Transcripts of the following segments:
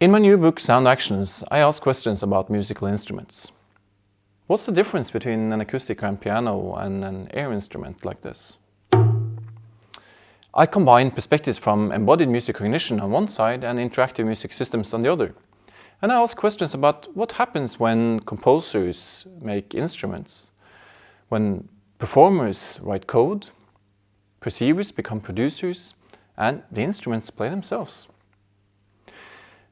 In my new book Sound Actions, I ask questions about musical instruments. What's the difference between an acoustic grand piano and an air instrument like this? I combine perspectives from embodied music cognition on one side and interactive music systems on the other. And I ask questions about what happens when composers make instruments, when performers write code, perceivers become producers, and the instruments play themselves.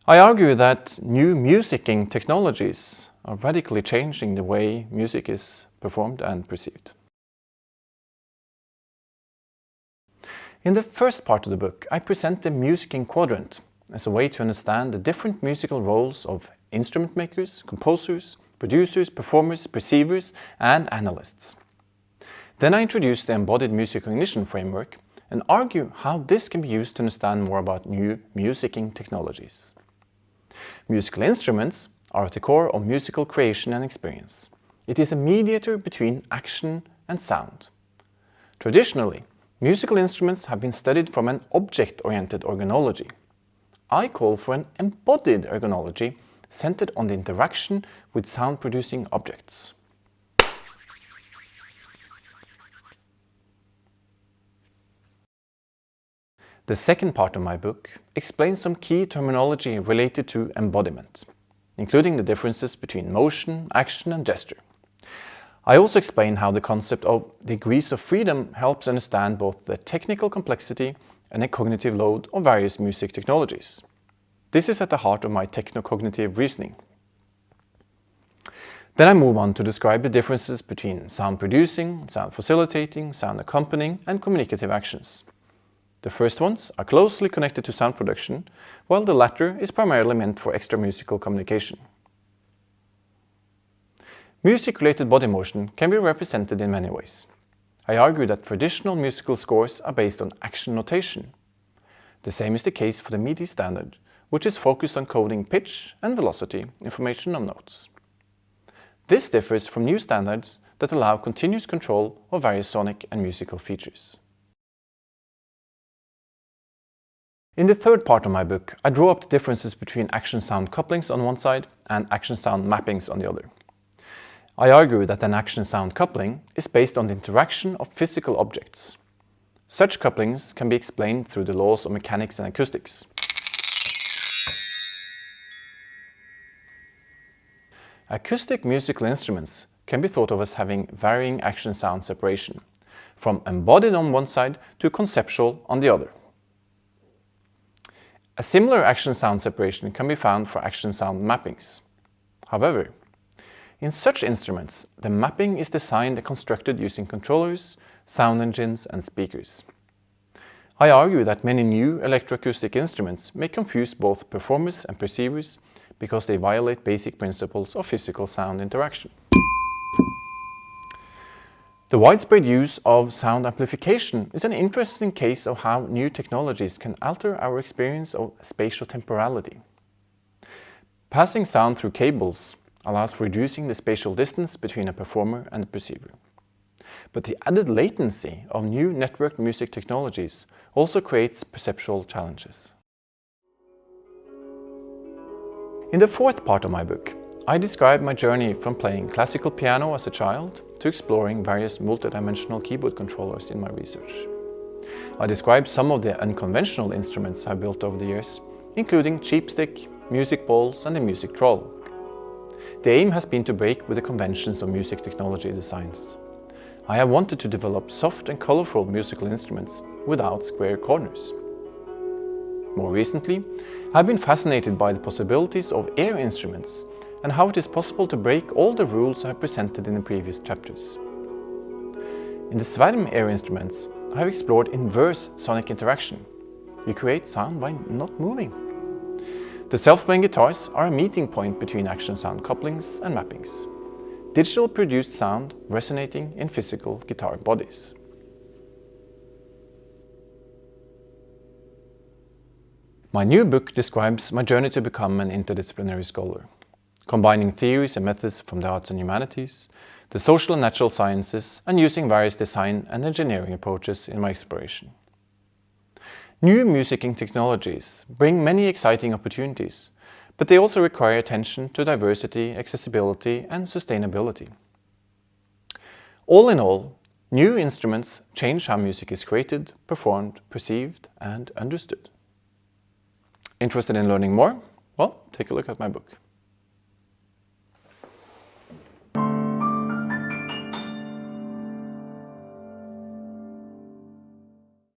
I argue that new musicking technologies are radically changing the way music is performed and perceived. In the first part of the book, I present the musicking quadrant as a way to understand the different musical roles of instrument makers, composers, producers, performers, perceivers, and analysts. Then I introduce the embodied music cognition framework and argue how this can be used to understand more about new musicking technologies. Musical instruments are at the core of musical creation and experience. It is a mediator between action and sound. Traditionally, musical instruments have been studied from an object-oriented organology. I call for an embodied organology centered on the interaction with sound-producing objects. The second part of my book explains some key terminology related to embodiment, including the differences between motion, action and gesture. I also explain how the concept of degrees of freedom helps understand both the technical complexity and the cognitive load of various music technologies. This is at the heart of my techno-cognitive reasoning. Then I move on to describe the differences between sound producing, sound facilitating, sound accompanying and communicative actions. The first ones are closely connected to sound production, while the latter is primarily meant for extra-musical communication. Music-related body motion can be represented in many ways. I argue that traditional musical scores are based on action notation. The same is the case for the MIDI standard, which is focused on coding pitch and velocity information on notes. This differs from new standards that allow continuous control of various sonic and musical features. In the third part of my book, I draw up the differences between action-sound couplings on one side and action-sound mappings on the other. I argue that an action-sound coupling is based on the interaction of physical objects. Such couplings can be explained through the laws of mechanics and acoustics. Acoustic musical instruments can be thought of as having varying action-sound separation, from embodied on one side to conceptual on the other. A similar action-sound separation can be found for action-sound mappings. However, in such instruments, the mapping is designed and constructed using controllers, sound engines and speakers. I argue that many new electroacoustic instruments may confuse both performers and perceivers because they violate basic principles of physical sound interaction. The widespread use of sound amplification is an interesting case of how new technologies can alter our experience of spatial temporality. Passing sound through cables allows for reducing the spatial distance between a performer and a perceiver. But the added latency of new networked music technologies also creates perceptual challenges. In the fourth part of my book, I describe my journey from playing classical piano as a child to exploring various multidimensional keyboard controllers in my research. I describe some of the unconventional instruments I built over the years, including Cheapstick, music balls and the music troll. The aim has been to break with the conventions of music technology designs. I have wanted to develop soft and colorful musical instruments without square corners. More recently, I've been fascinated by the possibilities of air instruments and how it is possible to break all the rules I have presented in the previous chapters. In the Sverm air instruments, I have explored inverse sonic interaction. You create sound by not moving. The self-playing guitars are a meeting point between action sound couplings and mappings. Digital produced sound resonating in physical guitar bodies. My new book describes my journey to become an interdisciplinary scholar combining theories and methods from the arts and humanities, the social and natural sciences, and using various design and engineering approaches in my exploration. New musicking technologies bring many exciting opportunities, but they also require attention to diversity, accessibility and sustainability. All in all, new instruments change how music is created, performed, perceived and understood. Interested in learning more? Well, take a look at my book.